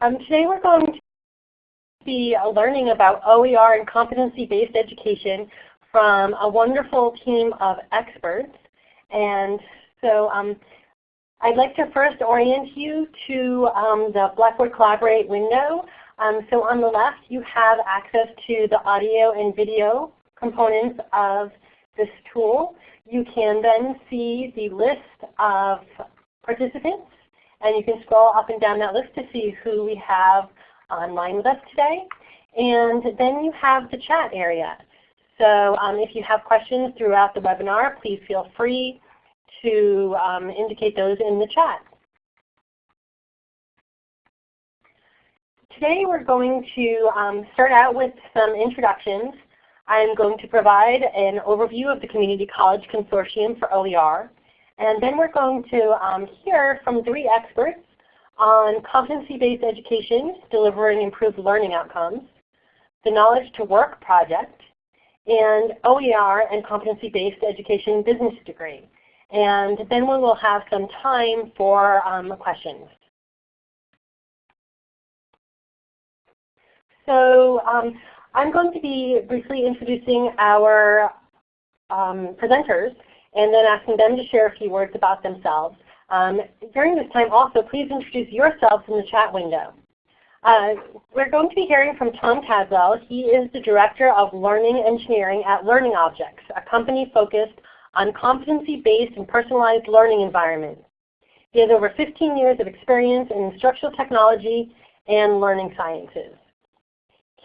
Um, today we're going to be learning about OER and competency-based education from a wonderful team of experts. And so um, I'd like to first orient you to um, the Blackboard Collaborate window. Um, so on the left you have access to the audio and video components of this tool. You can then see the list of participants and you can scroll up and down that list to see who we have online with us today. And then you have the chat area. So um, if you have questions throughout the webinar, please feel free to um, indicate those in the chat. Today we're going to um, start out with some introductions. I'm going to provide an overview of the Community College Consortium for OER. And then we're going to um, hear from three experts on competency-based education, delivering improved learning outcomes, the Knowledge to Work project, and OER and competency-based education business degree. And then we will have some time for um, questions. So um, I'm going to be briefly introducing our um, presenters and then asking them to share a few words about themselves. Um, during this time also, please introduce yourselves in the chat window. Uh, we're going to be hearing from Tom Caswell. He is the Director of Learning Engineering at Learning Objects, a company focused on competency-based and personalized learning environments. He has over 15 years of experience in instructional technology and learning sciences.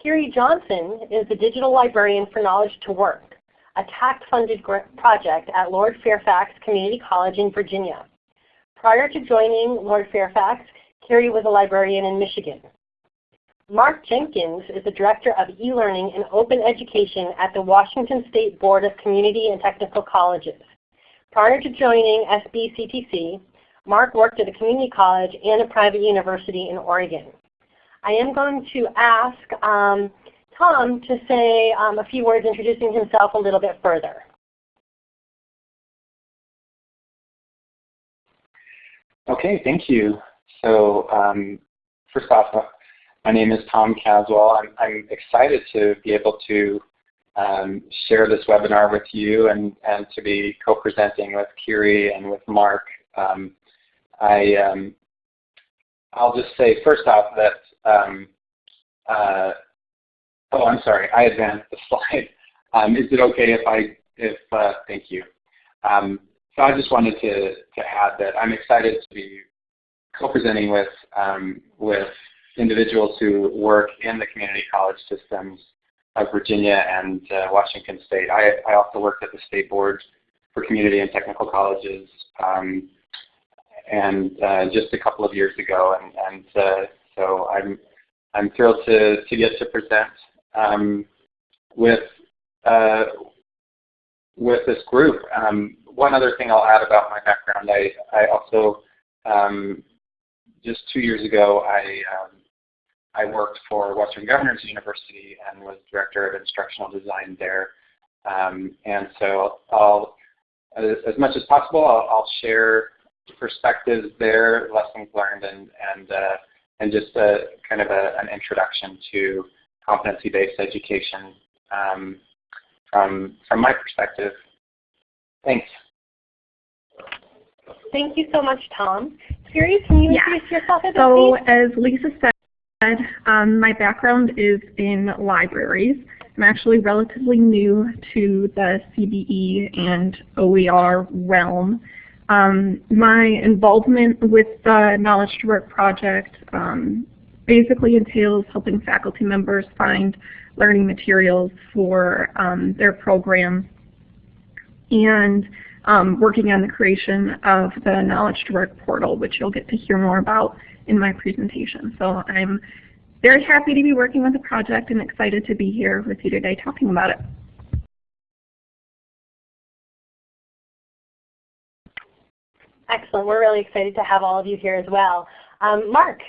Kiri Johnson is the Digital Librarian for Knowledge to Work a TAACCCT-funded project at Lord Fairfax Community College in Virginia. Prior to joining Lord Fairfax, Kiri was a librarian in Michigan. Mark Jenkins is the Director of E-Learning and Open Education at the Washington State Board of Community and Technical Colleges. Prior to joining SBCTC, Mark worked at a community college and a private university in Oregon. I am going to ask um, Tom to say um, a few words introducing himself a little bit further. Okay, thank you. So um, first off, uh, my name is Tom Caswell. I'm, I'm excited to be able to um, share this webinar with you and, and to be co-presenting with Kiri and with Mark. Um, I, um, I'll just say first off that um, uh, Oh, I'm sorry. I advanced the slide. Um, is it okay if I, if, uh, thank you. Um, so I just wanted to, to add that I'm excited to be co-presenting with, um, with individuals who work in the community college systems of Virginia and uh, Washington State. I, I also worked at the State Board for Community and Technical Colleges um, and uh, just a couple of years ago. And, and uh, so I'm, I'm thrilled to, to get to present um, with uh, with this group. Um, one other thing I'll add about my background, I, I also, um, just two years ago, I, um, I worked for Western Governors University and was Director of Instructional Design there. Um, and so I'll, as, as, much as possible, I'll, I'll, share perspectives there, lessons learned, and, and, uh, and just a, kind of a, an introduction to competency-based education um, from, from my perspective. Thanks. Thank you so much, Tom. Kiri, can you yeah. introduce yourself a bit, So as Lisa said, um, my background is in libraries. I'm actually relatively new to the CBE and OER realm. Um, my involvement with the Knowledge to Work project um, basically entails helping faculty members find learning materials for um, their program and um, working on the creation of the Knowledge to Work portal, which you'll get to hear more about in my presentation. So I'm very happy to be working with the project and excited to be here with you today talking about it. Excellent. We're really excited to have all of you here as well. Um, Mark,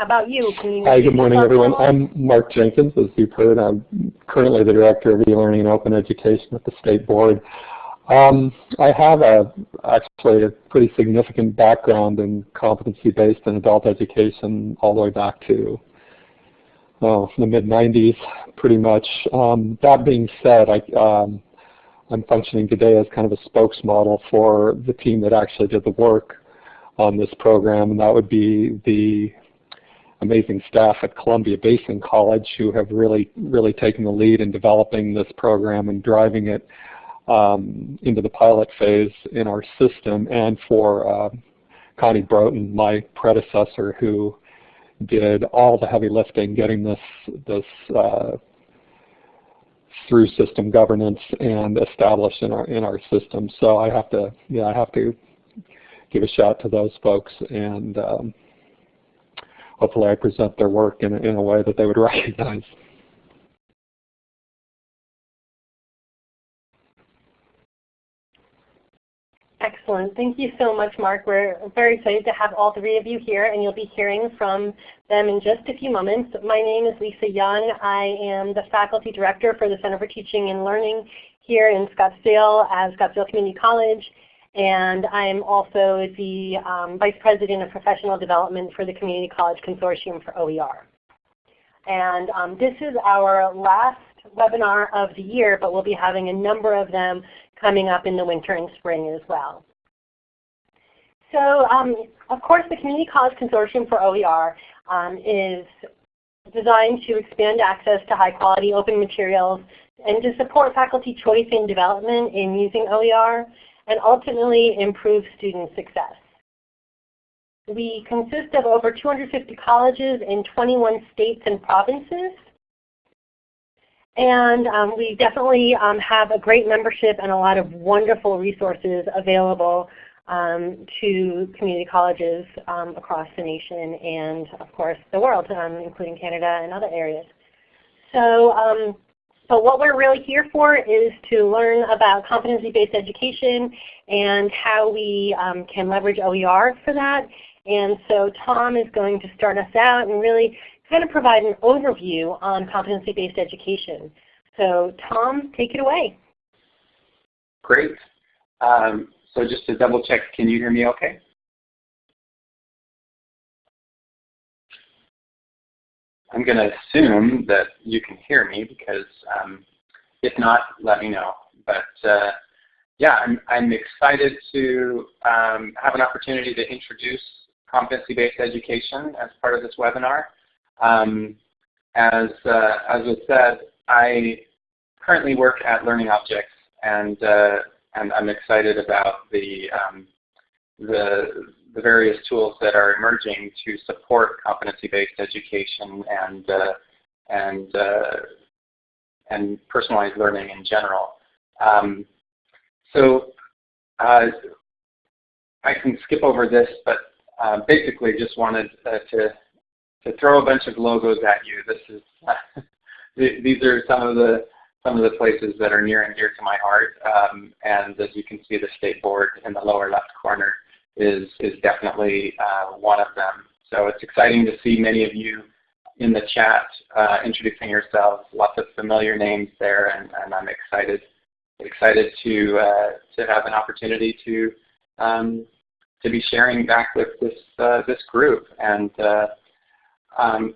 how about you? you Hi, good morning, everyone. I'm Mark Jenkins, as you've heard. I'm currently the Director of E-Learning and Open Education at the State Board. Um, I have a actually a pretty significant background in competency-based and adult education all the way back to oh, the mid-90s, pretty much. Um, that being said, I, um, I'm functioning today as kind of a spokesmodel for the team that actually did the work on this program, and that would be the amazing staff at Columbia Basin College who have really, really taken the lead in developing this program and driving it um, into the pilot phase in our system, and for uh, Connie Broughton, my predecessor, who did all the heavy lifting getting this this uh, through system governance and established in our in our system. So I have to yeah I have to give a shout to those folks and um, hopefully I present their work in a, in a way that they would recognize. Excellent. Thank you so much, Mark. We're very excited to have all three of you here, and you'll be hearing from them in just a few moments. My name is Lisa Young. I am the Faculty Director for the Center for Teaching and Learning here in Scottsdale at Scottsdale Community College, and I'm also the um, Vice President of Professional Development for the Community College Consortium for OER. And um, this is our last webinar of the year, but we'll be having a number of them coming up in the winter and spring as well. So um, of course the Community College Consortium for OER um, is designed to expand access to high quality open materials and to support faculty choice and development in using OER and ultimately improve student success. We consist of over 250 colleges in 21 states and provinces and um, we definitely um, have a great membership and a lot of wonderful resources available um, to community colleges um, across the nation and of course the world, um, including Canada and other areas. So, um, but what we're really here for is to learn about competency-based education and how we can leverage OER for that. And so Tom is going to start us out and really kind of provide an overview on competency-based education. So Tom, take it away. Great. Um, so just to double check, can you hear me okay? I'm going to assume that you can hear me because um, if not, let me know. But uh, yeah, I'm, I'm excited to um, have an opportunity to introduce competency-based education as part of this webinar. Um, as, uh, as was said, I currently work at Learning Objects, and, uh, and I'm excited about the, um, the, the various tools that are emerging to support competency-based education and, uh, and, uh, and personalized learning in general. Um, so uh, I can skip over this, but uh, basically just wanted uh, to to throw a bunch of logos at you. This is these are some of the some of the places that are near and dear to my heart. Um, and as you can see, the state board in the lower left corner is is definitely uh, one of them. So it's exciting to see many of you in the chat uh, introducing yourselves. Lots of familiar names there, and, and I'm excited excited to uh, to have an opportunity to um, to be sharing back with this uh, this group and uh, um,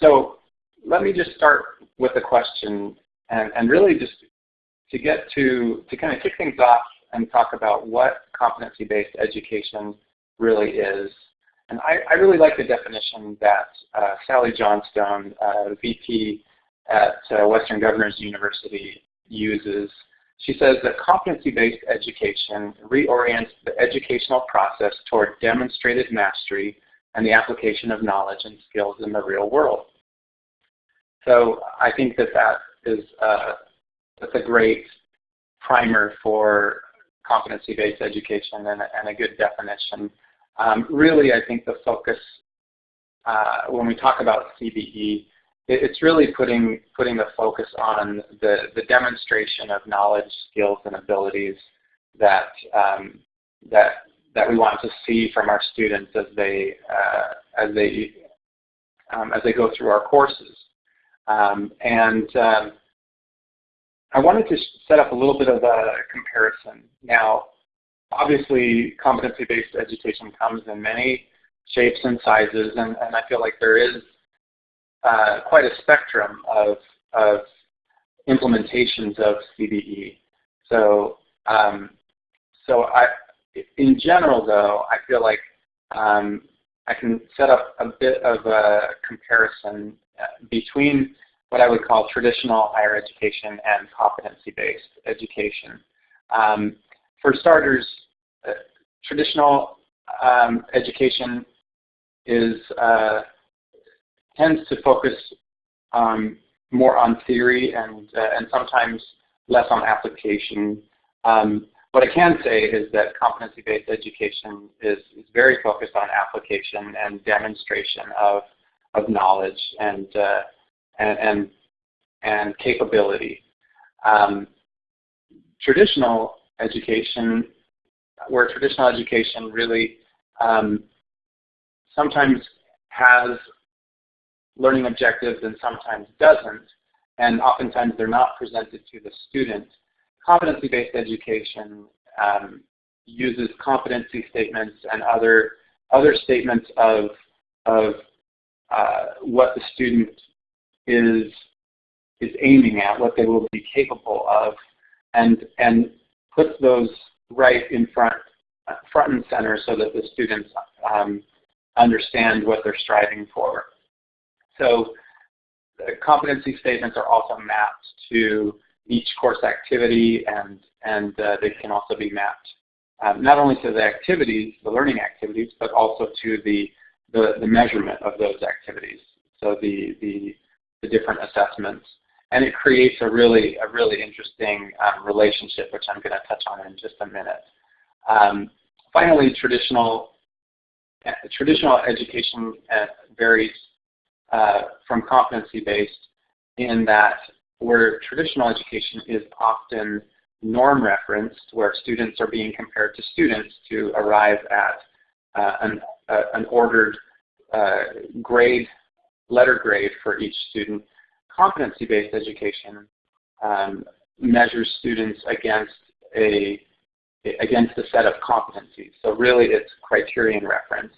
so let me just start with a question and, and really just to get to, to kind of kick things off and talk about what competency-based education really is. And I, I, really like the definition that uh, Sally Johnstone, uh, VP at uh, Western Governors University uses. She says that competency-based education reorients the educational process toward demonstrated mastery and the application of knowledge and skills in the real world. So I think that that is uh, that's a great primer for competency-based education and, and, a good definition. Um, really, I think the focus uh, when we talk about CBE, it, it's really putting putting the focus on the the demonstration of knowledge, skills, and abilities that um, that that we want to see from our students as they uh, as they um, as they go through our courses. Um, and um, I wanted to set up a little bit of a comparison. Now, obviously, competency-based education comes in many shapes and sizes, and, and I feel like there is uh, quite a spectrum of, of implementations of CBE. So, um, so I, in general, though, I feel like um, I can set up a bit of a comparison uh, between what I would call traditional higher education and competency-based education. Um, for starters, uh, traditional um, education is uh, tends to focus um, more on theory and uh, and sometimes less on application. Um, what I can say is that competency-based education is, is very focused on application and demonstration of of knowledge and uh, and, and, and capability. Um, traditional education, where traditional education really um, sometimes has learning objectives and sometimes doesn't, and oftentimes they're not presented to the student. Competency-based education um, uses competency statements and other other statements of of uh, what the student is is aiming at, what they will be capable of, and and puts those right in front front and center so that the students um, understand what they're striving for. So the competency statements are also mapped to each course activity and, and uh, they can also be mapped um, not only to the activities, the learning activities, but also to the, the, the measurement of those activities. So the, the, the, different assessments. And it creates a really, a really interesting um, relationship, which I'm going to touch on in just a minute. Um, finally, traditional, uh, traditional education uh, varies uh, from competency-based in that where traditional education is often norm referenced, where students are being compared to students to arrive at uh, an, uh, an, ordered uh, grade, letter grade for each student. Competency-based education um, measures students against a against a set of competencies. So really it's criterion referenced.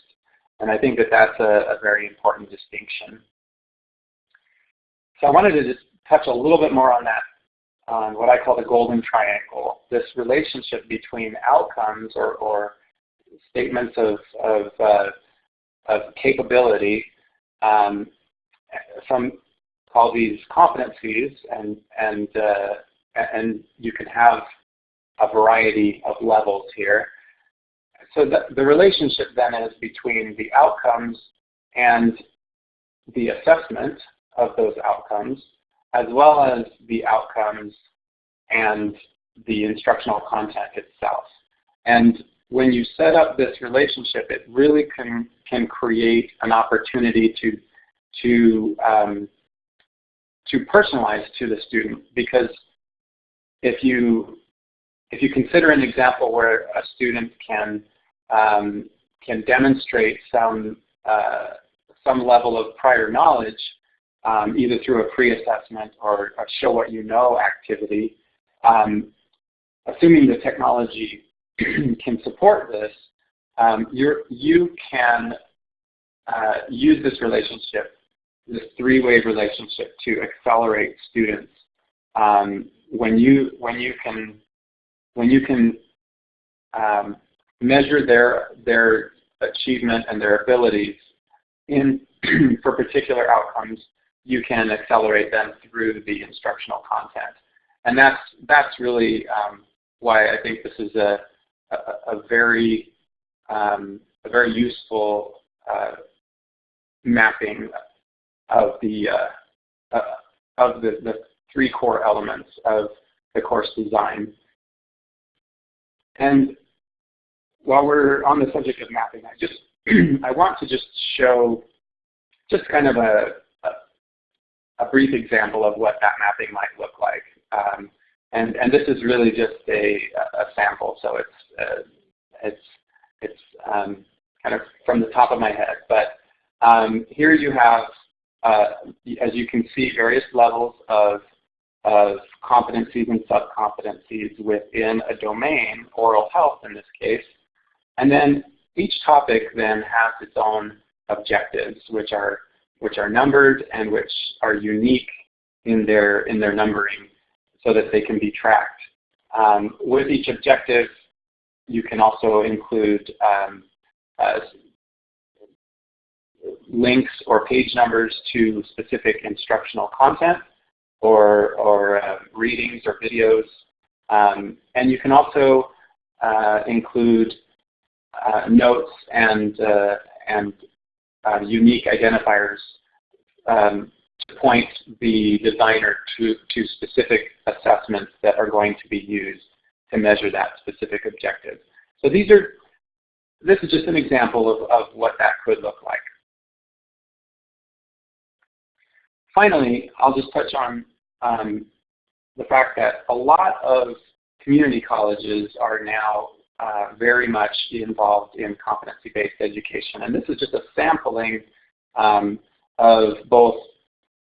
And I think that that's a, a very important distinction. So I wanted to just touch a little bit more on that, on what I call the golden triangle, this relationship between outcomes or, or statements of, of, uh, of capability um, from call these competencies and, and, uh, and you can have a variety of levels here so the, the relationship then is between the outcomes and the assessment of those outcomes, as well as the outcomes and the instructional content itself. And when you set up this relationship, it really can, can create an opportunity to, to, um, to personalize to the student. Because if you, if you consider an example where a student can um, can demonstrate some, uh, some level of prior knowledge, um, either through a pre-assessment or a show what you know activity, um, assuming the technology can support this, um, you can uh, use this relationship, this three-way relationship to accelerate students. Um, when you when you can when you can um, measure their, their achievement and their abilities in for particular outcomes, you can accelerate them through the instructional content. And that's, that's really um, why I think this is a, a, a very, um, a very useful uh, mapping of the, uh, uh, of the, the three core elements of the course design. And while we're on the subject of mapping, I just I want to just show just kind of a, a, brief example of what that mapping might look like. Um, and, and this is really just a, a sample, so it's, uh, it's, it's um, kind of from the top of my head. But um, here you have, uh, as you can see, various levels of of competencies and sub-competencies within a domain, oral health in this case. And then each topic then has its own objectives, which are which are numbered and which are unique in their in their numbering, so that they can be tracked. Um, with each objective, you can also include um, uh, links or page numbers to specific instructional content or, or uh, readings or videos. Um, and you can also uh, include uh, notes and, uh, and uh, unique identifiers um, to point the designer to, to specific assessments that are going to be used to measure that specific objective. So these are, this is just an example of, of what that could look like. Finally, I'll just touch on um, the fact that a lot of community colleges are now uh, very much involved in competency-based education. And this is just a sampling um, of both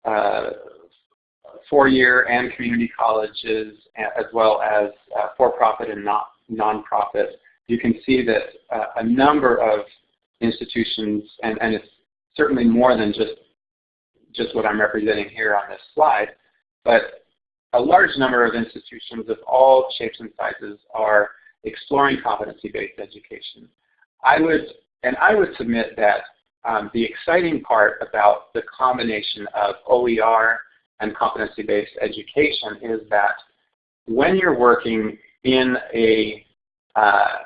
uh, four-year and community colleges as well as uh, for-profit and not non-profit. You can see that uh, a number of institutions, and, and it's certainly more than just just what I'm representing here on this slide, but a large number of institutions of all shapes and sizes are exploring competency-based education. I would, and I would submit that um, the exciting part about the combination of OER and competency-based education is that when you're working in a, uh,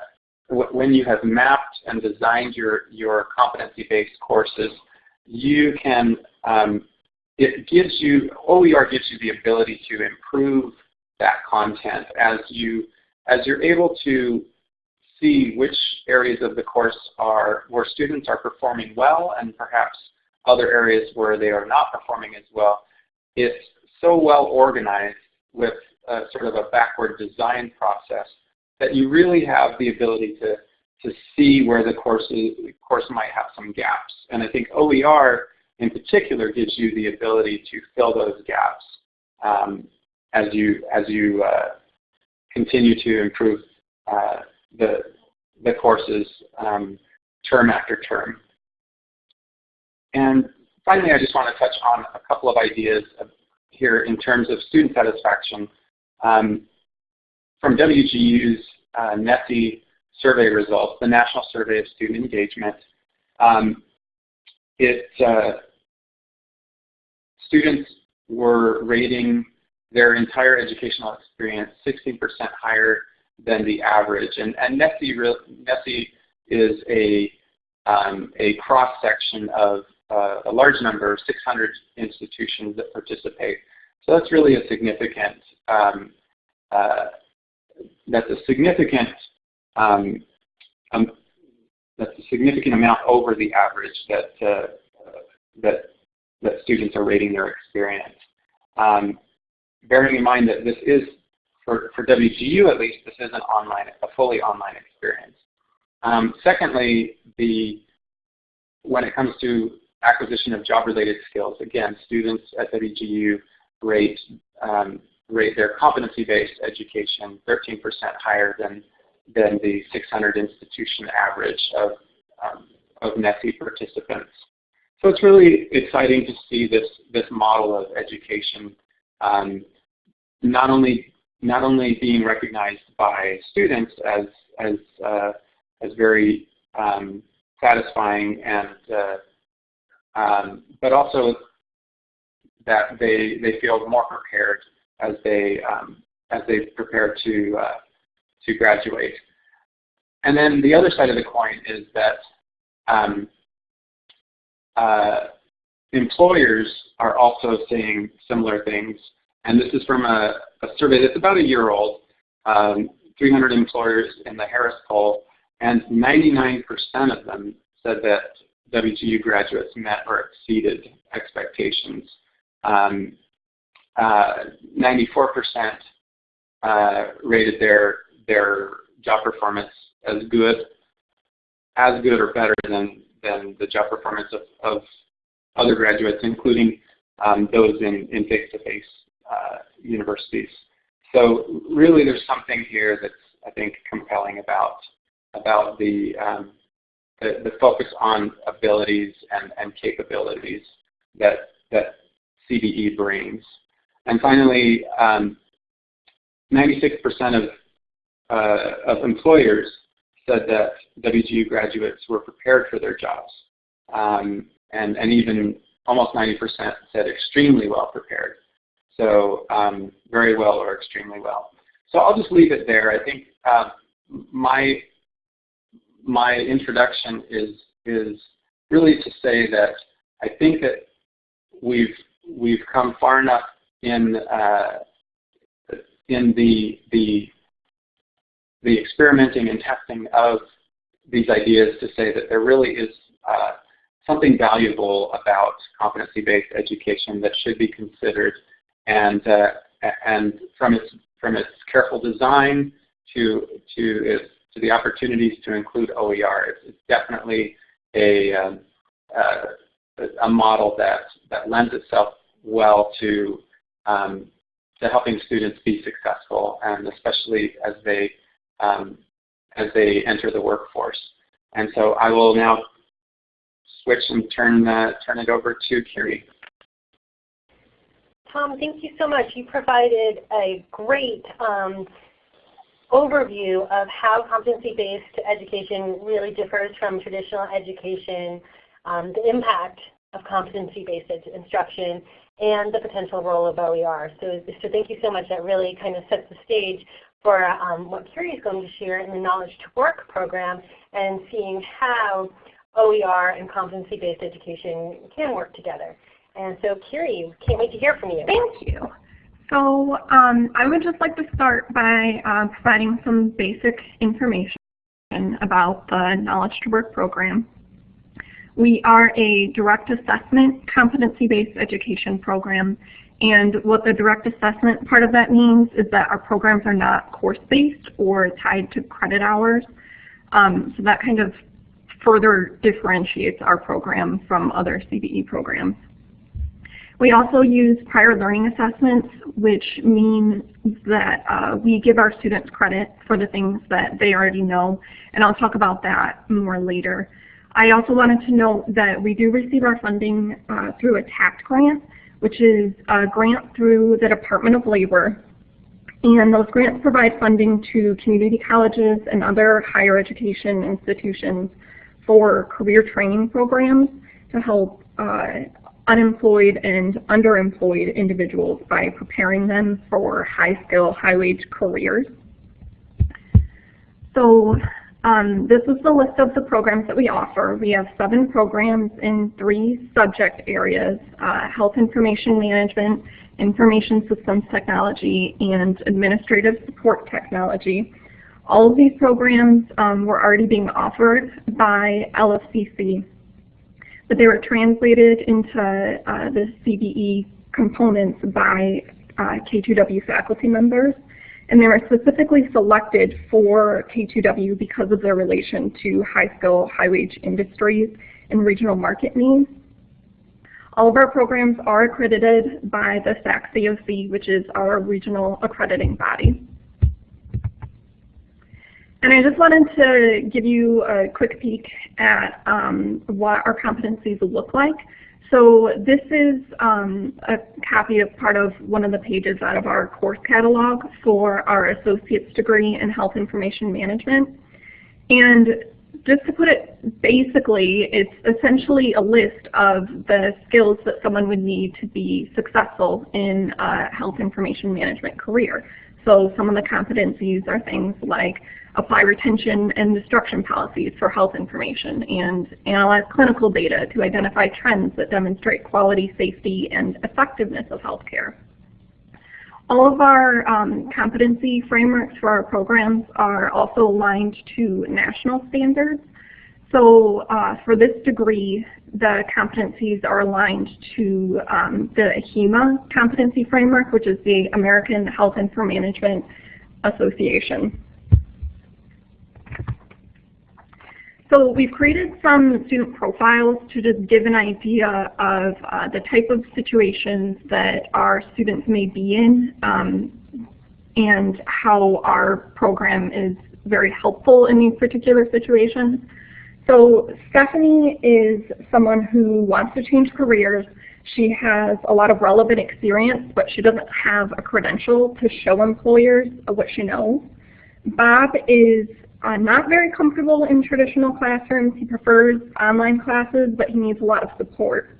when you have mapped and designed your, your competency-based courses, you can, um, it gives you, OER gives you the ability to improve that content as you, as you're able to see which areas of the course are where students are performing well and perhaps other areas where they are not performing as well. It's so well organized with a, sort of a backward design process that you really have the ability to to see where the course, is, course might have some gaps. And I think OER in particular gives you the ability to fill those gaps um, as you, as you uh, continue to improve uh, the, the courses um, term after term. And finally, I just want to touch on a couple of ideas here in terms of student satisfaction. Um, from WGU's uh, survey results, the National Survey of Student Engagement. Um, it, uh, students were rating their entire educational experience 16% higher than the average. And, and NSSE, NSSE is a, um, a cross-section of uh, a large number, of 600 institutions that participate. So that's really a significant, um, uh, that's a significant um, um, that's a significant amount over the average that uh, that that students are rating their experience. Um, bearing in mind that this is for, for WGU at least, this is an online, a fully online experience. Um, secondly, the when it comes to acquisition of job-related skills, again, students at WGU rate um, rate their competency-based education 13% higher than than the 600 institution average of, um, of NSSE participants. So it's really exciting to see this, this model of education um, not only not only being recognized by students as as uh, as very um, satisfying and uh, um, but also that they they feel more prepared as they um, as they prepare to uh, to graduate. And then the other side of the coin is that um, uh, employers are also saying similar things. And this is from a, a survey that's about a year old, um, 300 employers in the Harris poll, and 99% of them said that WGU graduates met or exceeded expectations. 94% um, uh, uh, rated their their job performance as good, as good or better than, than the job performance of, of other graduates, including um, those in, in face-to-face uh, universities. So really there's something here that's, I think, compelling about, about the, um, the, the, focus on abilities and, and capabilities that, that CBE brings. And finally, 96% um, of, uh, of employers said that WGU graduates were prepared for their jobs. Um, and, and even almost 90% said extremely well prepared. So um, very well or extremely well. So I'll just leave it there. I think uh, my my introduction is is really to say that I think that we've we've come far enough in uh, in the the the experimenting and testing of these ideas to say that there really is uh, something valuable about competency-based education that should be considered and uh, and from its from its careful design to to its to the opportunities to include OER, it's, it's definitely a um, uh, a model that that lends itself well to um, to helping students be successful, and especially as they um, as they enter the workforce. And so I will now switch and turn uh, turn it over to Kiri. Tom, thank you so much. You provided a great um, overview of how competency-based education really differs from traditional education, um, the impact of competency-based instruction, and the potential role of OER. So, so thank you so much. That really kind of sets the stage for um, what Kiri is going to share in the Knowledge to Work program and seeing how OER and competency-based education can work together. And so Kiri, can't wait to hear from you. Thank you. So um, I would just like to start by uh, providing some basic information about the Knowledge to Work program. We are a direct assessment competency-based education program and what the direct assessment part of that means is that our programs are not course-based or tied to credit hours. Um, so that kind of further differentiates our program from other CBE programs. We also use prior learning assessments, which means that uh, we give our students credit for the things that they already know, and I'll talk about that more later. I also wanted to note that we do receive our funding uh, through a TAACCCT grant, which is a grant through the Department of Labor. And those grants provide funding to community colleges and other higher education institutions for career training programs to help uh, unemployed and underemployed individuals by preparing them for high-skill, high-wage careers. So um, this is the list of the programs that we offer. We have seven programs in three subject areas, uh, health information management, information systems technology, and administrative support technology. All of these programs um, were already being offered by LFCC but they were translated into uh, the CBE components by uh, K2W faculty members. And they were specifically selected for K2W because of their relation to high-skill, high-wage industries and regional market needs. All of our programs are accredited by the SACSCOC, which is our regional accrediting body. And I just wanted to give you a quick peek at um, what our competencies look like. So this is um, a copy of part of one of the pages out of our course catalog for our associate's degree in health information management. And just to put it basically, it's essentially a list of the skills that someone would need to be successful in a health information management career. So some of the competencies are things like apply retention and destruction policies for health information, and analyze clinical data to identify trends that demonstrate quality, safety, and effectiveness of healthcare. All of our um, competency frameworks for our programs are also aligned to national standards. So uh, for this degree, the competencies are aligned to um, the AHIMA competency framework, which is the American Health Information Management Association. So we've created some student profiles to just give an idea of uh, the type of situations that our students may be in um, and how our program is very helpful in these particular situations. So Stephanie is someone who wants to change careers. She has a lot of relevant experience, but she doesn't have a credential to show employers what she knows. Bob is uh, not very comfortable in traditional classrooms. He prefers online classes, but he needs a lot of support.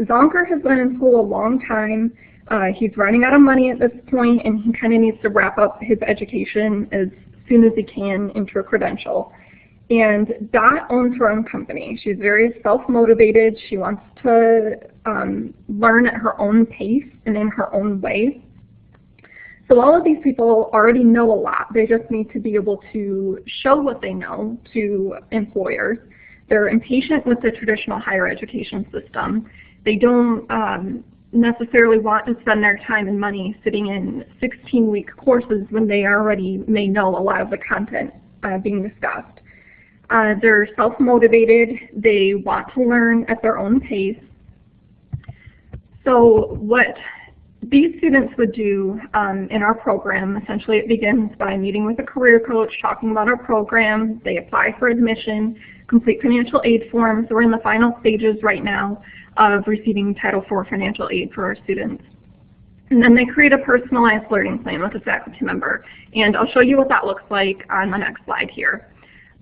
Zonker has been in school a long time. Uh, he's running out of money at this point, and he kind of needs to wrap up his education as soon as he can into a credential. And Dot owns her own company. She's very self-motivated. She wants to um, learn at her own pace and in her own way. So all of these people already know a lot. They just need to be able to show what they know to employers. They're impatient with the traditional higher education system. They don't um, necessarily want to spend their time and money sitting in 16-week courses when they already may know a lot of the content uh, being discussed. Uh, they're self-motivated. They want to learn at their own pace. So what these students would do um, in our program, essentially it begins by meeting with a career coach, talking about our program, they apply for admission, complete financial aid forms. We're in the final stages right now of receiving Title IV financial aid for our students. And then they create a personalized learning plan with a faculty member. And I'll show you what that looks like on the next slide here.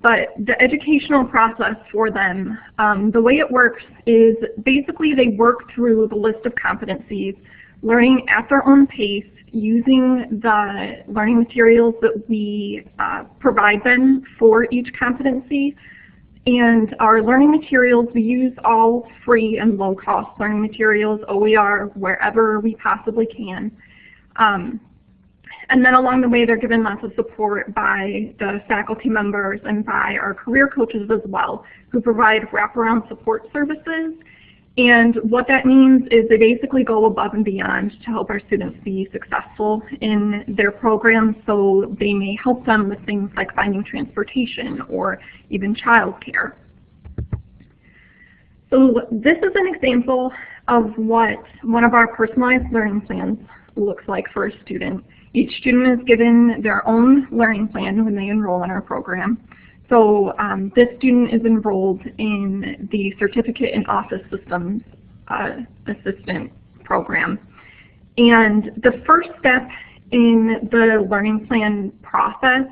But the educational process for them, um, the way it works is basically they work through the list of competencies, learning at their own pace, using the learning materials that we uh, provide them for each competency. And our learning materials, we use all free and low-cost learning materials, OER, wherever we possibly can. Um, and then along the way, they're given lots of support by the faculty members and by our career coaches as well, who provide wraparound support services. And what that means is they basically go above and beyond to help our students be successful in their programs. So they may help them with things like finding transportation or even childcare. So this is an example of what one of our personalized learning plans looks like for a student. Each student is given their own learning plan when they enroll in our program. So um, this student is enrolled in the Certificate in Office Systems uh, Assistant program. And the first step in the learning plan process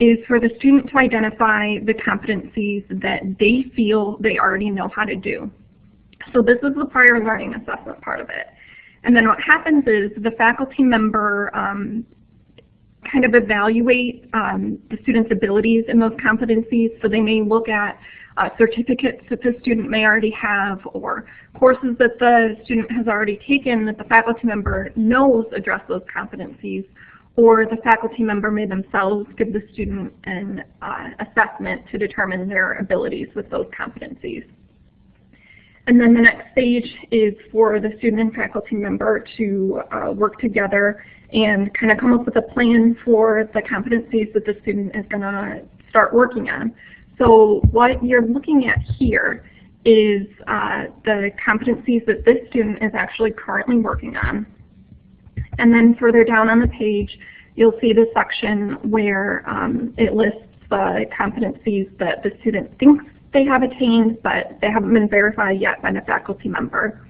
is for the student to identify the competencies that they feel they already know how to do. So this is the prior learning assessment part of it. And then what happens is the faculty member um, kind of evaluate um, the student's abilities in those competencies. So they may look at uh, certificates that the student may already have or courses that the student has already taken that the faculty member knows address those competencies or the faculty member may themselves give the student an uh, assessment to determine their abilities with those competencies. And then the next stage is for the student and faculty member to uh, work together and kind of come up with a plan for the competencies that the student is going to start working on. So what you're looking at here is uh, the competencies that this student is actually currently working on. And then further down on the page, you'll see the section where um, it lists the competencies that the student thinks they have attained, but they haven't been verified yet by the faculty member.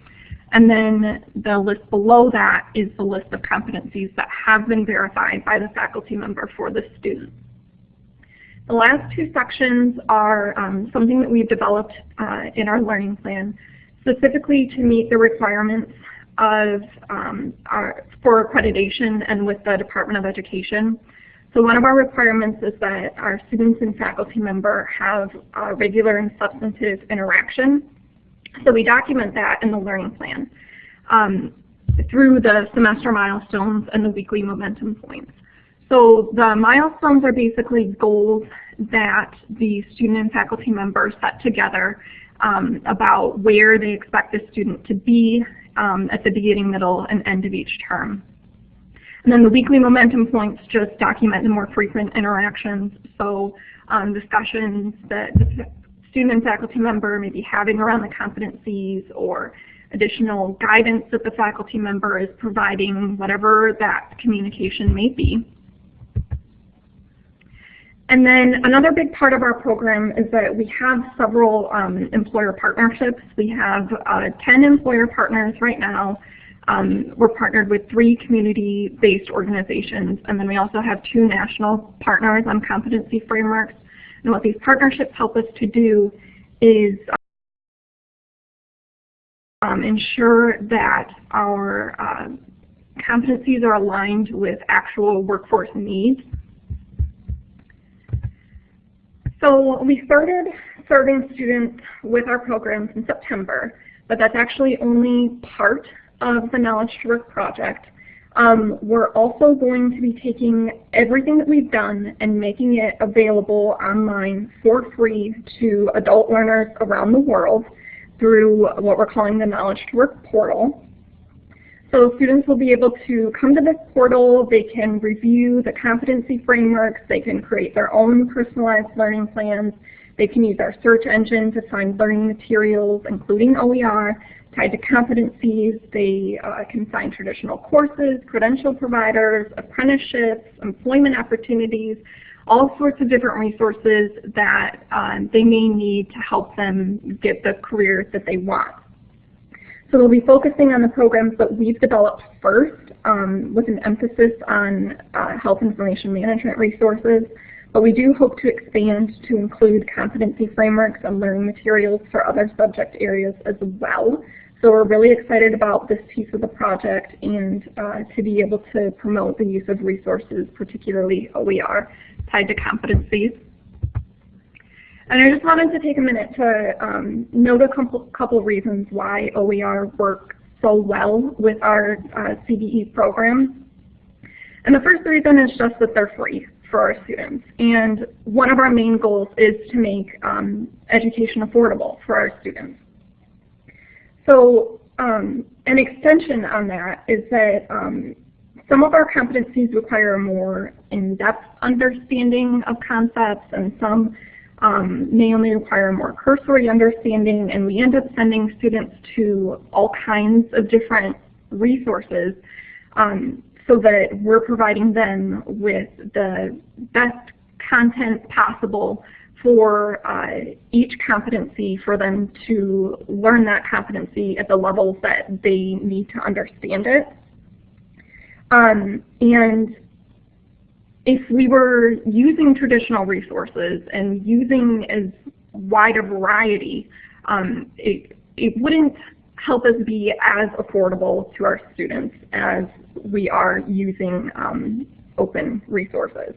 And then the list below that is the list of competencies that have been verified by the faculty member for the student. The last two sections are um, something that we've developed uh, in our learning plan, specifically to meet the requirements of um, our, for accreditation and with the Department of Education. So one of our requirements is that our students and faculty member have regular and substantive interaction. So we document that in the learning plan um, through the semester milestones and the weekly momentum points. So the milestones are basically goals that the student and faculty members set together um, about where they expect the student to be um, at the beginning, middle, and end of each term. And then the weekly momentum points just document the more frequent interactions. So um, discussions that the student and faculty member may be having around the competencies or additional guidance that the faculty member is providing, whatever that communication may be. And then another big part of our program is that we have several um, employer partnerships. We have uh, 10 employer partners right now. Um, we're partnered with three community-based organizations, and then we also have two national partners on competency frameworks. And what these partnerships help us to do is um, ensure that our uh, competencies are aligned with actual workforce needs. So we started serving students with our programs in September, but that's actually only part of the Knowledge to Work project. Um, we're also going to be taking everything that we've done and making it available online for free to adult learners around the world through what we're calling the Knowledge to Work portal. So students will be able to come to this portal, they can review the competency frameworks, they can create their own personalized learning plans, they can use our search engine to find learning materials, including OER, tied to competencies. They uh, can find traditional courses, credential providers, apprenticeships, employment opportunities, all sorts of different resources that um, they may need to help them get the career that they want. So we'll be focusing on the programs that we've developed first um, with an emphasis on uh, health information management resources. But we do hope to expand to include competency frameworks and learning materials for other subject areas as well. So we're really excited about this piece of the project and uh, to be able to promote the use of resources, particularly OER, tied to competencies. And I just wanted to take a minute to um, note a couple, couple reasons why OER works so well with our uh, CBE program. And the first reason is just that they're free for our students. And one of our main goals is to make um, education affordable for our students. So um, an extension on that is that um, some of our competencies require a more in-depth understanding of concepts and some um, may only require a more cursory understanding and we end up sending students to all kinds of different resources um, so that we're providing them with the best content possible for uh, each competency for them to learn that competency at the levels that they need to understand it. Um, and if we were using traditional resources and using as wide a variety, um, it, it wouldn't help us be as affordable to our students as we are using um, open resources.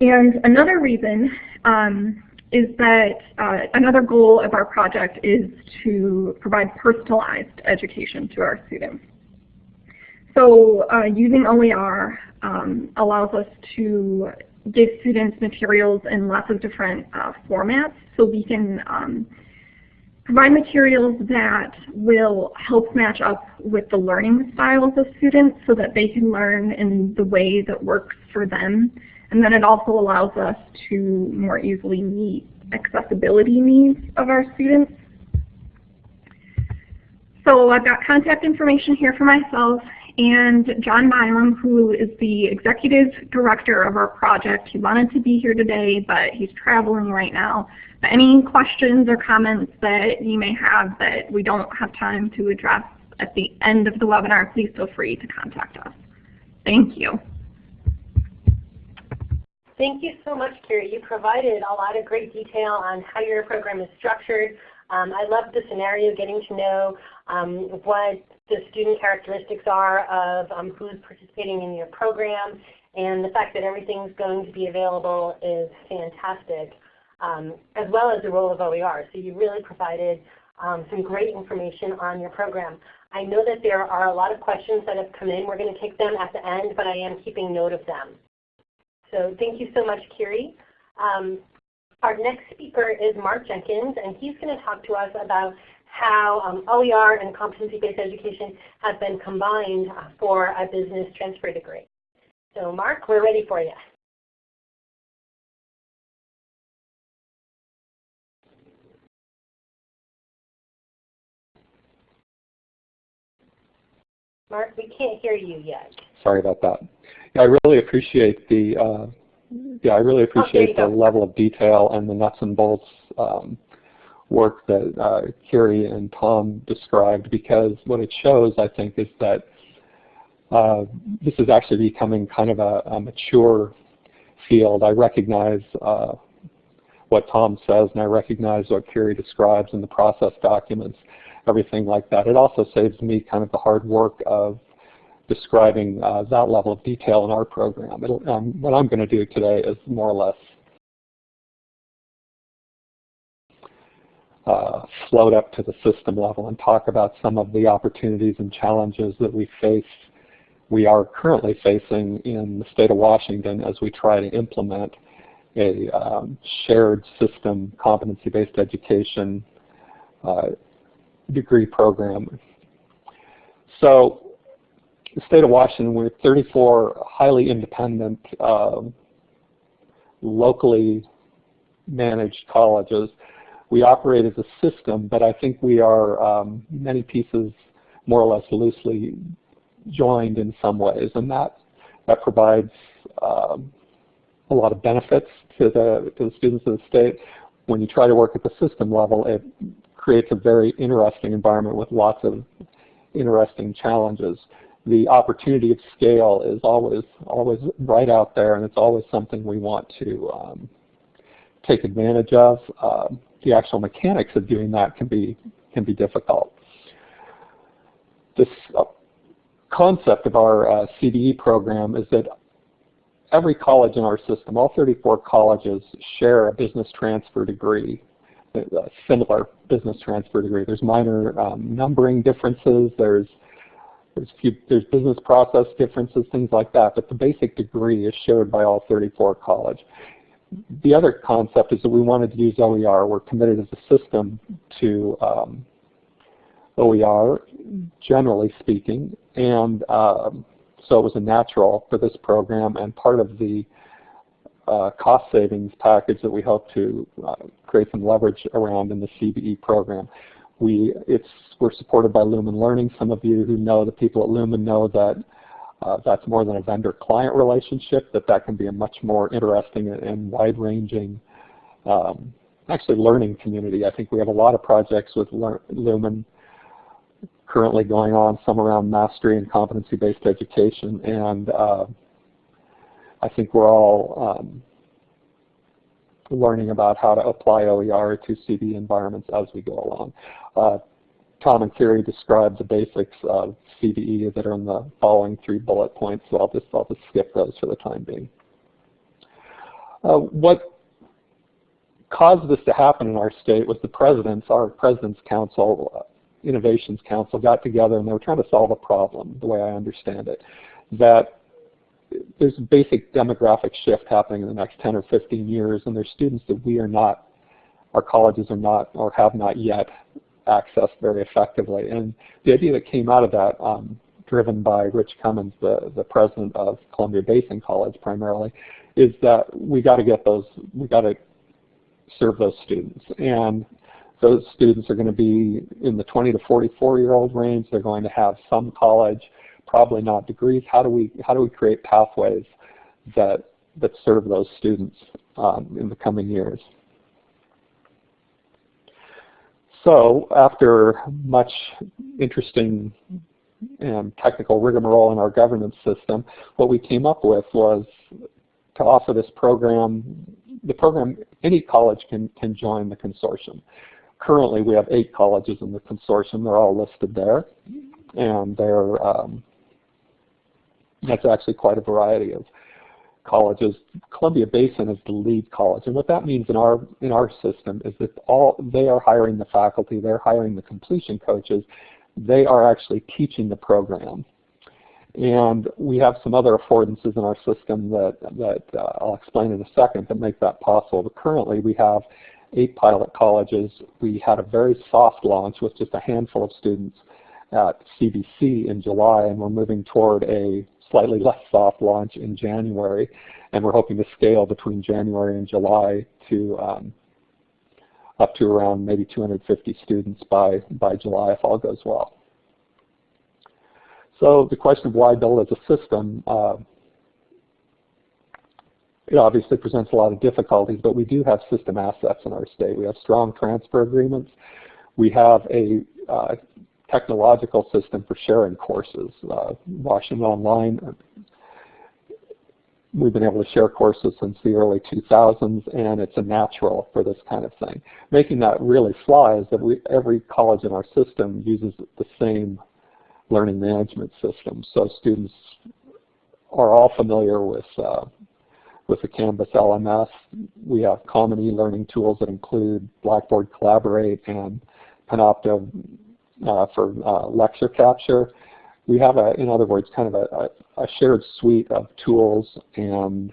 And another reason um, is that uh, another goal of our project is to provide personalized education to our students. So uh, using OER um, allows us to give students materials in lots of different uh, formats so we can um, provide materials that will help match up with the learning styles of students so that they can learn in the way that works for them. And then it also allows us to more easily meet accessibility needs of our students. So I've got contact information here for myself and John Milam, who is the executive director of our project. He wanted to be here today, but he's traveling right now. Any questions or comments that you may have that we don't have time to address at the end of the webinar, please feel free to contact us. Thank you. Thank you so much, Kiri. You provided a lot of great detail on how your program is structured. Um, I love the scenario, getting to know um, what the student characteristics are of um, who's participating in your program, and the fact that everything's going to be available is fantastic, um, as well as the role of OER. So you really provided um, some great information on your program. I know that there are a lot of questions that have come in. We're going to take them at the end, but I am keeping note of them. So thank you so much, Kiri. Um, our next speaker is Mark Jenkins, and he's going to talk to us about how um, OER and competency-based education have been combined for a business transfer degree. So Mark, we're ready for you. Mark, we can't hear you yet. Sorry about that. Yeah, I really appreciate the uh, yeah, I really appreciate the go. level of detail and the nuts and bolts um, work that uh, Kiri and Tom described because what it shows, I think, is that uh, this is actually becoming kind of a, a mature field. I recognize uh, what Tom says and I recognize what Carrie describes in the process documents, everything like that. It also saves me kind of the hard work of describing uh, that level of detail in our program. Um, what I'm going to do today is more or less uh, float up to the system level and talk about some of the opportunities and challenges that we face, we are currently facing in the state of Washington as we try to implement a um, shared system competency-based education uh, degree program. So the state of Washington, we're 34 highly independent, um, locally managed colleges. We operate as a system, but I think we are um, many pieces more or less loosely joined in some ways, and that that provides um, a lot of benefits to the to the students of the state. When you try to work at the system level, it creates a very interesting environment with lots of interesting challenges the opportunity of scale is always always right out there, and it's always something we want to um, take advantage of. Um, the actual mechanics of doing that can be can be difficult. This uh, concept of our uh, CBE program is that every college in our system, all 34 colleges, share a business transfer degree, a similar business transfer degree. There's minor um, numbering differences. There's there's, few, there's business process differences, things like that, but the basic degree is shared by all 34 college. The other concept is that we wanted to use OER. We're committed as a system to um, OER, generally speaking, and um, so it was a natural for this program and part of the uh, cost savings package that we hope to uh, create some leverage around in the CBE program. We, it's, we're supported by Lumen Learning. Some of you who know the people at Lumen know that uh, that's more than a vendor-client relationship, that that can be a much more interesting and wide-ranging um, actually learning community. I think we have a lot of projects with Lumen currently going on, some around mastery and competency-based education, and uh, I think we're all um, learning about how to apply OER to CBE environments as we go along. Uh, Tom and Kiri described the basics of CBE that are in the following three bullet points, so I'll just, I'll just skip those for the time being. Uh, what caused this to happen in our state was the presidents, our President's Council, uh, Innovations Council got together and they were trying to solve a problem, the way I understand it, that there's a basic demographic shift happening in the next 10 or 15 years, and there's students that we are not, our colleges are not, or have not yet accessed very effectively. And the idea that came out of that, um, driven by Rich Cummins, the, the president of Columbia Basin College primarily, is that we got to get those, we got to serve those students. And those students are going to be in the 20 to 44 year old range. They're going to have some college probably not degrees. How do we how do we create pathways that that serve those students um, in the coming years? So after much interesting and technical rigmarole in our governance system, what we came up with was to offer this program. The program, any college can, can join the consortium. Currently, we have eight colleges in the consortium. They're all listed there, and they're um, that's actually quite a variety of colleges. Columbia Basin is the lead college, and what that means in our in our system is that all they are hiring the faculty, they're hiring the completion coaches, they are actually teaching the program. And we have some other affordances in our system that, that uh, I'll explain in a second that make that possible. But currently we have eight pilot colleges. We had a very soft launch with just a handful of students at CBC in July, and we're moving toward a slightly less soft launch in January, and we're hoping to scale between January and July to um, up to around maybe 250 students by, by July if all goes well. So the question of why build as a system, uh, it obviously presents a lot of difficulties, but we do have system assets in our state. We have strong transfer agreements. We have a uh, technological system for sharing courses. Uh, Washington Online, we've been able to share courses since the early 2000s, and it's a natural for this kind of thing. Making that really fly is that we, every college in our system uses the same learning management system. So students are all familiar with uh, with the Canvas LMS. We have common e-learning tools that include Blackboard Collaborate and Panopto for uh, lecture capture. We have, a, in other words, kind of a, a shared suite of tools and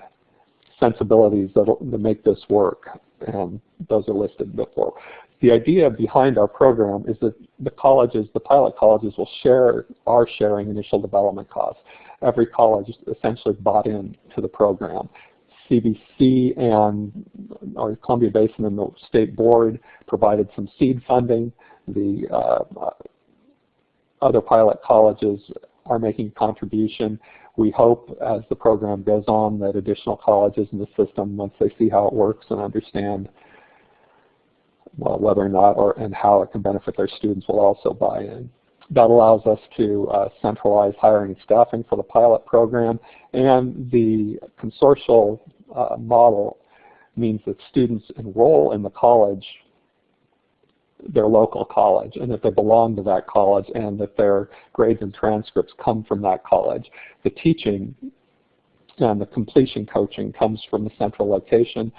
sensibilities that, make this work, and those are listed before. The idea behind our program is that the colleges, the pilot colleges will share, are sharing initial development costs. Every college essentially bought in to the program. CBC and our Columbia Basin and the state board provided some seed funding. The uh, other pilot colleges are making contribution. We hope as the program goes on that additional colleges in the system, once they see how it works and understand well, whether or not or and how it can benefit their students will also buy in. That allows us to uh, centralize hiring and staffing for the pilot program and the consortial uh, model means that students enroll in the college their local college and that they belong to that college and that their grades and transcripts come from that college. The teaching and the completion coaching comes from the central location,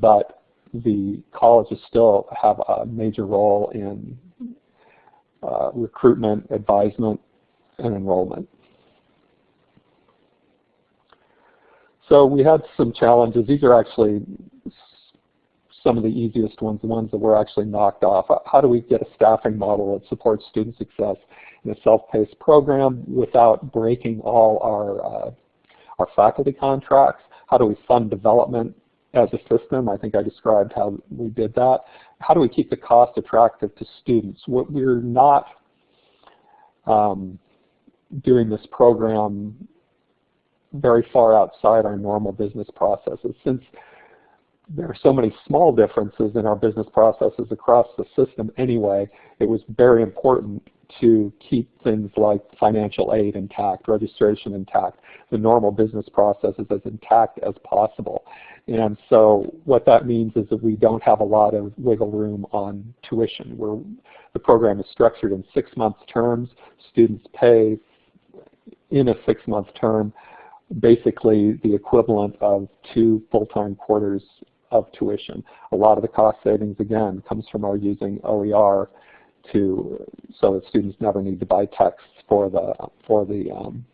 but the colleges still have a major role in uh, recruitment, advisement, and enrollment. So we had some challenges. These are actually some of the easiest ones, the ones that were actually knocked off. How do we get a staffing model that supports student success in a self-paced program without breaking all our, uh, our faculty contracts? How do we fund development as a system? I think I described how we did that. How do we keep the cost attractive to students? We're not um, doing this program very far outside our normal business processes. Since there are so many small differences in our business processes across the system anyway, it was very important to keep things like financial aid intact, registration intact, the normal business processes as intact as possible. And so what that means is that we don't have a lot of wiggle room on tuition. We're, the program is structured in six-month terms. Students pay in a six-month term basically the equivalent of two full-time quarters of tuition. A lot of the cost savings, again, comes from our using OER to so that students never need to buy texts for the for the um,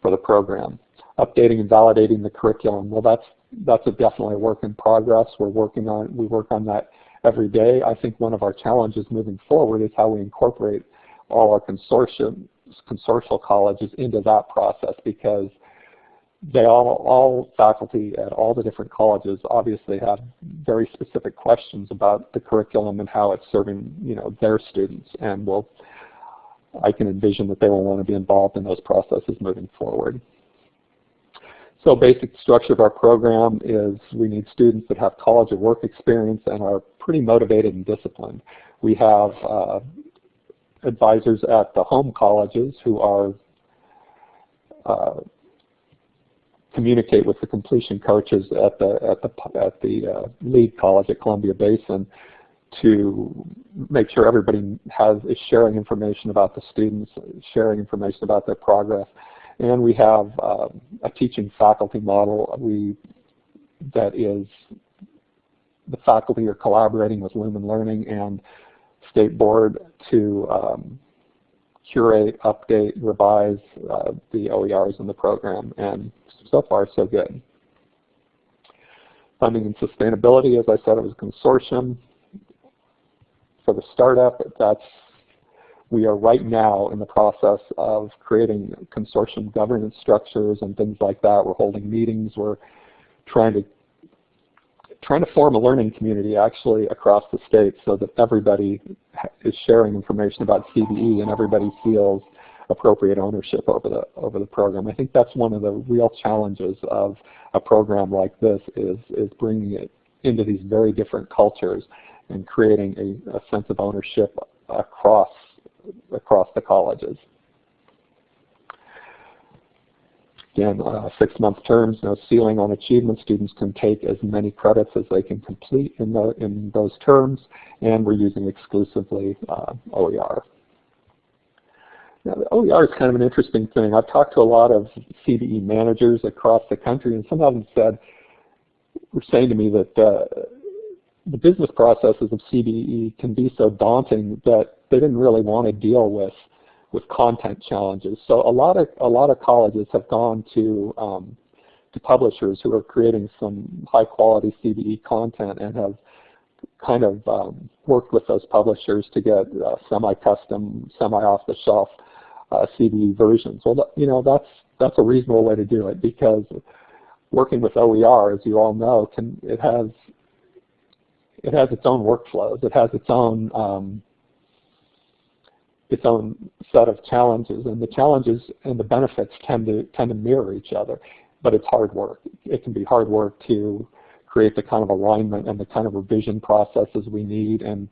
for the program. Updating and validating the curriculum. Well, that's that's a definitely a work in progress. We're working on we work on that every day. I think one of our challenges moving forward is how we incorporate all our consortium consortial colleges into that process because they all, all faculty at all the different colleges obviously have very specific questions about the curriculum and how it's serving you know their students and will I can envision that they will want to be involved in those processes moving forward. So basic structure of our program is we need students that have college or work experience and are pretty motivated and disciplined. We have uh, advisors at the home colleges who are uh, communicate with the completion coaches at the at the at the uh, lead college at Columbia Basin to make sure everybody has is sharing information about the students, sharing information about their progress, and we have uh, a teaching faculty model we that is the faculty are collaborating with Lumen Learning and State Board to um, curate, update, revise uh, the OERs in the program, and so far so good. Funding and sustainability, as I said, it was a consortium. For the startup, that's we are right now in the process of creating consortium governance structures and things like that. We're holding meetings. We're trying to trying to form a learning community actually across the state so that everybody is sharing information about CBE and everybody feels appropriate ownership over the over the program. I think that's one of the real challenges of a program like this is is bringing it into these very different cultures and creating a, a sense of ownership across across the colleges. Again, uh, six-month terms, no ceiling on achievement. Students can take as many credits as they can complete in, the, in those terms, and we're using exclusively uh, OER. Now, the OER is kind of an interesting thing. I've talked to a lot of CBE managers across the country, and some of them said, were saying to me that uh, the business processes of CBE can be so daunting that they didn't really want to deal with with content challenges. So a lot of a lot of colleges have gone to um, to publishers who are creating some high quality CBE content and have kind of um, worked with those publishers to get uh, semi-custom, semi-off-the-shelf uh, CBE versions. Well, you know that's that's a reasonable way to do it because working with OER, as you all know, can it has it has its own workflows. It has its own um, its own set of challenges, and the challenges and the benefits tend to tend to mirror each other. But it's hard work. It can be hard work to create the kind of alignment and the kind of revision processes we need, and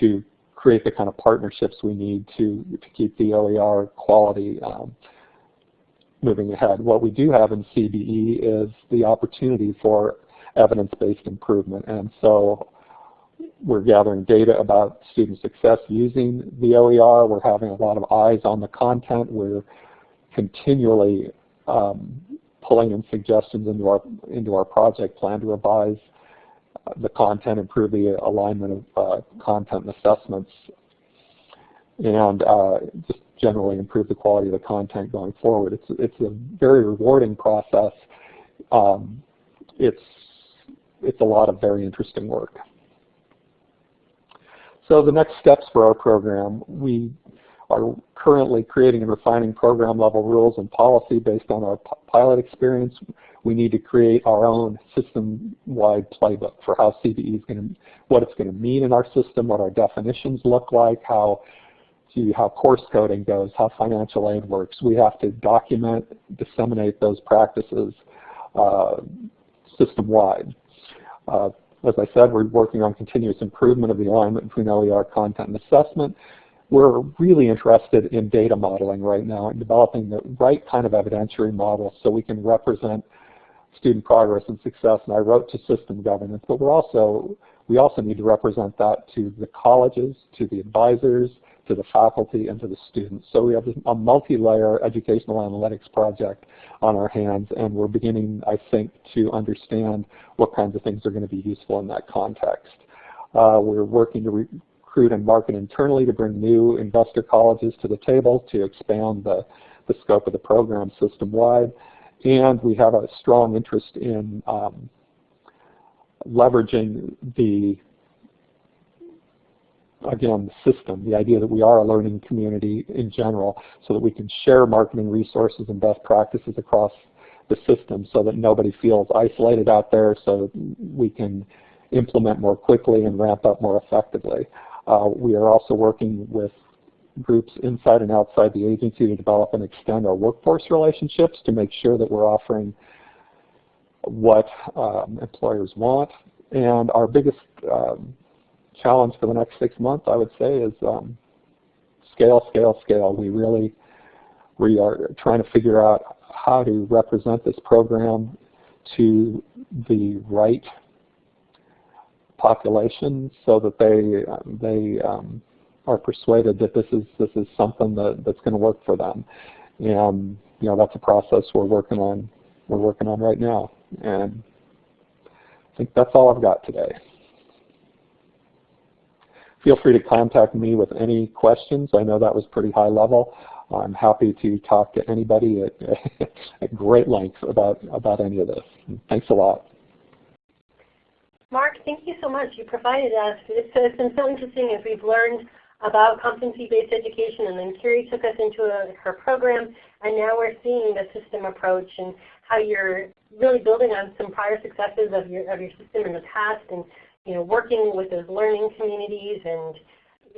to create the kind of partnerships we need to to keep the OER quality um, moving ahead. What we do have in CBE is the opportunity for evidence-based improvement, and so we're gathering data about student success using the OER. We're having a lot of eyes on the content. We're continually um, pulling in suggestions into our into our project plan to revise the content, improve the alignment of uh, content and assessments, and uh, just generally improve the quality of the content going forward. It's it's a very rewarding process. Um, it's it's a lot of very interesting work. So the next steps for our program, we are currently creating and refining program level rules and policy based on our pilot experience. We need to create our own system-wide playbook for how CBE is going to, what it's going to mean in our system, what our definitions look like, how how course coding goes, how financial aid works. We have to document, disseminate those practices uh, system-wide. Uh, as I said, we're working on continuous improvement of the alignment between OER content and assessment. We're really interested in data modeling right now and developing the right kind of evidentiary model so we can represent student progress and success. And I wrote to system governance, but we're also we also need to represent that to the colleges, to the advisors, to the faculty, and to the students. So we have a multi-layer educational analytics project on our hands, and we're beginning, I think, to understand what kinds of things are going to be useful in that context. Uh, we're working to recruit and market internally to bring new investor colleges to the table to expand the, the scope of the program system-wide. And we have a strong interest in um, leveraging the again, the system, the idea that we are a learning community in general so that we can share marketing resources and best practices across the system so that nobody feels isolated out there so we can implement more quickly and ramp up more effectively. Uh, we are also working with groups inside and outside the agency to develop and extend our workforce relationships to make sure that we're offering what um, employers want. And our biggest um, challenge for the next six months, I would say, is um, scale, scale, scale. We really we are trying to figure out how to represent this program to the right population so that they they um, are persuaded that this is this is something that, that's going to work for them. And you know that's a process we're working on we're working on right now. And I think that's all I've got today. Feel free to contact me with any questions. I know that was pretty high level. I'm happy to talk to anybody at, at great length about, about any of this. Thanks a lot. Mark, thank you so much. You provided us. It's, it's been so interesting as we've learned about competency-based education, and then Carrie took us into a, her program, and now we're seeing the system approach and how you're really building on some prior successes of your, of your system in the past and you know, working with those learning communities and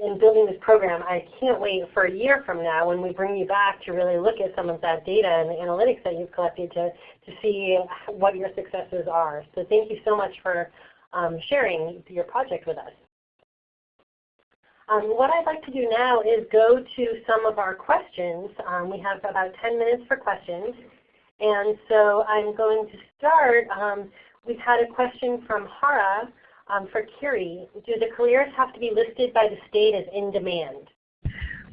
in building this program, I can't wait for a year from now when we bring you back to really look at some of that data and the analytics that you've collected to, to see what your successes are. So thank you so much for um, sharing your project with us. Um, what I'd like to do now is go to some of our questions. Um, we have about 10 minutes for questions. And so I'm going to start. Um, we've had a question from Hara um, for Kiri. Do the careers have to be listed by the state as in demand?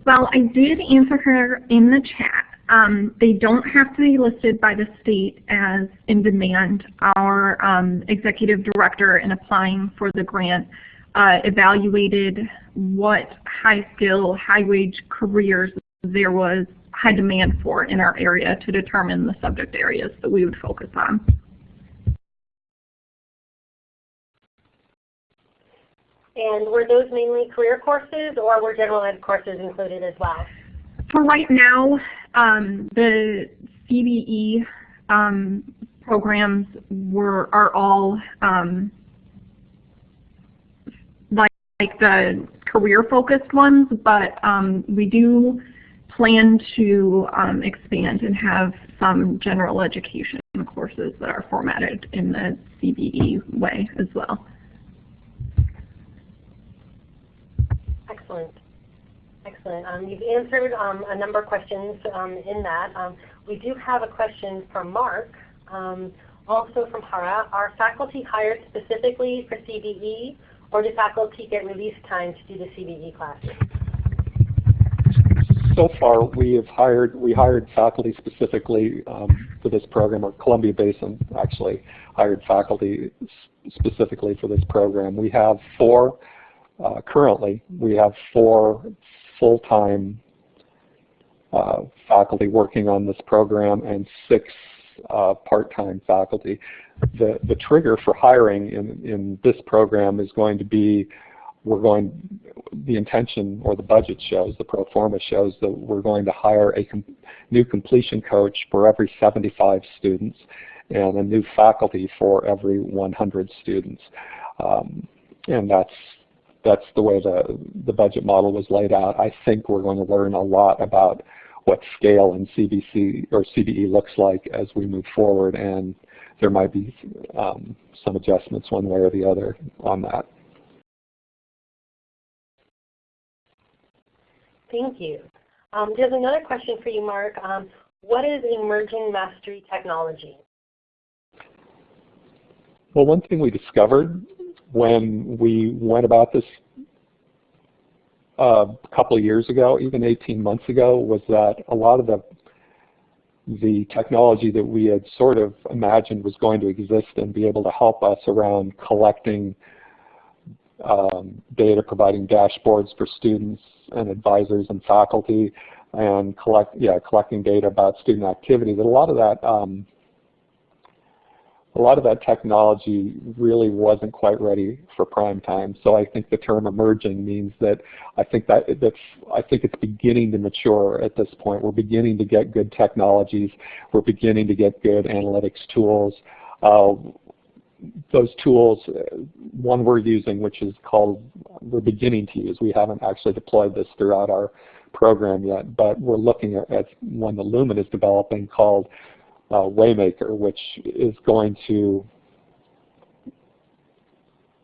Well, I did answer her in the chat. Um, they don't have to be listed by the state as in demand. Our um, executive director in applying for the grant uh, evaluated what high skill, high wage careers there was high demand for in our area to determine the subject areas that we would focus on. And were those mainly career courses or were general ed courses included as well? For right now, um, the CBE um, programs were are all um, like, like the career-focused ones, but um, we do plan to um, expand and have some general education courses that are formatted in the CBE way as well. Excellent. Excellent. Um, you've answered um, a number of questions um, in that. Um, we do have a question from Mark, um, also from Hara. Are faculty hired specifically for CBE, or do faculty get release time to do the CBE classes? So far, we have hired we hired faculty specifically for this program, or Columbia Basin actually hired faculty specifically for this program. We have four uh, currently, we have four full-time uh, faculty working on this program and six uh, part-time faculty. The, the trigger for hiring in, in this program is going to be we're going, the intention or the budget shows, the pro forma shows that we're going to hire a com new completion coach for every 75 students and a new faculty for every 100 students. Um, and that's that's the way the, the budget model was laid out. I think we're going to learn a lot about what scale in CBC or CBE looks like as we move forward, and there might be um, some adjustments one way or the other on that. Thank you. Um, there's another question for you, Mark. Um, what is emerging mastery technology? Well, one thing we discovered when we went about this uh, a couple of years ago, even 18 months ago, was that a lot of the the technology that we had sort of imagined was going to exist and be able to help us around collecting um, data, providing dashboards for students and advisors and faculty, and collect yeah collecting data about student activity. That a lot of that um, a lot of that technology really wasn't quite ready for prime time. So I think the term emerging means that I think that that's I think it's beginning to mature at this point. We're beginning to get good technologies. We're beginning to get good analytics tools. Uh, those tools, one we're using, which is called, we're beginning to use. We haven't actually deployed this throughout our program yet, but we're looking at, at one that Lumen is developing called Uh, Waymaker, which is going to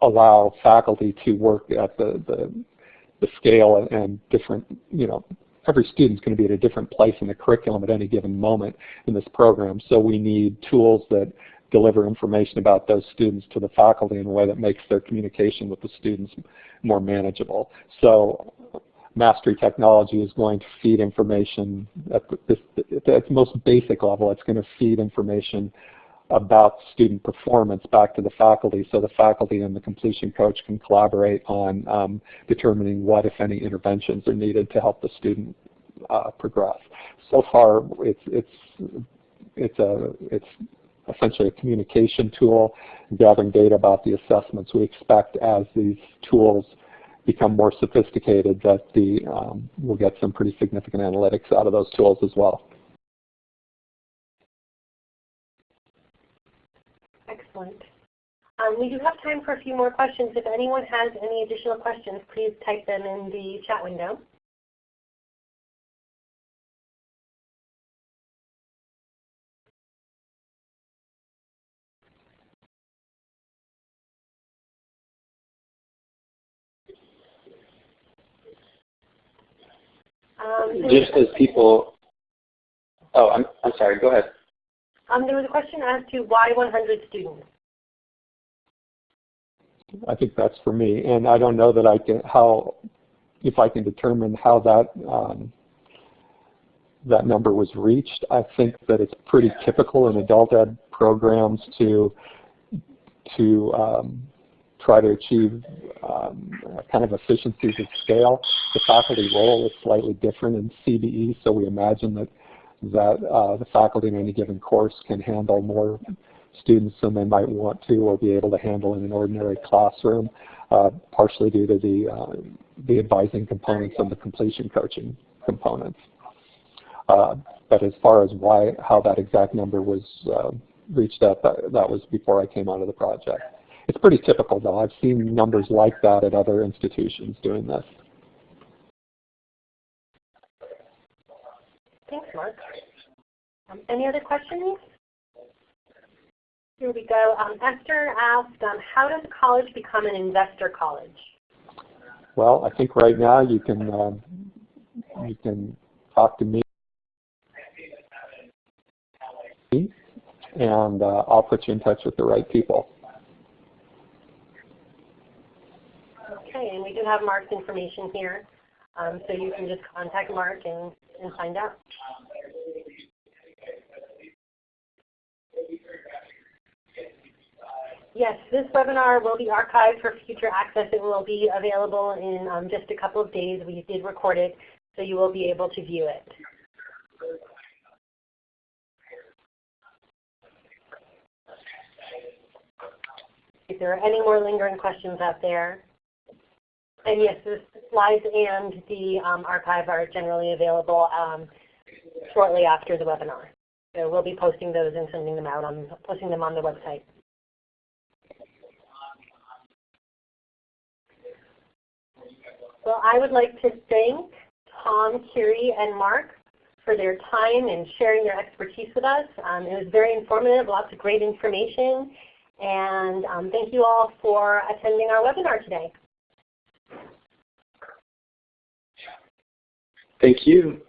allow faculty to work at the, the, the scale and different, you know, every student's going to be at a different place in the curriculum at any given moment in this program. So we need tools that deliver information about those students to the faculty in a way that makes their communication with the students more manageable. So mastery technology is going to feed information at, the, at its most basic level. It's going to feed information about student performance back to the faculty so the faculty and the completion coach can collaborate on um, determining what, if any, interventions are needed to help the student uh, progress. So far, it's, it's, it's, a, it's essentially a communication tool, gathering data about the assessments. We expect as these tools become more sophisticated that the um, we'll get some pretty significant analytics out of those tools as well. Excellent. Um, we do have time for a few more questions. If anyone has any additional questions, please type them in the chat window. Um, Just as people, oh, I'm, I'm sorry, go ahead. um, there was a question as to why 100 students. I think that's for me. And I don't know that I can, how, if I can determine how that, um, that number was reached. I think that it's pretty typical in adult ed programs to, to um, try to achieve um, kind of efficiencies of scale. The faculty role is slightly different in CBE, so we imagine that that uh, the faculty in any given course can handle more students than they might want to or be able to handle in an ordinary classroom, uh, partially due to the, uh, the advising components and the completion coaching components. Uh, but as far as why, how that exact number was uh, reached up, that, that was before I came onto the project. It's pretty typical though. I've seen numbers like that at other institutions doing this. Thanks, Mark. Um, any other questions? Here we go. Um, Esther asked, um, how does a college become an investor college? Well, I think right now you can um, you can talk to me, and uh, I'll put you in touch with the right people. And we do have Mark's information here, um, so you can just contact Mark and, and find out. Yes, this webinar will be archived for future access. It will be available in um, just a couple of days. We did record it, so you will be able to view it. If there are any more lingering questions out there, and yes, the slides and the um, archive are generally available um, shortly after the webinar. So we'll be posting those and sending them out on posting them on the website. Well, I would like to thank Tom, Kiri, and Mark for their time and sharing their expertise with us. Um, it was very informative, lots of great information, and um, thank you all for attending our webinar today. Thank you.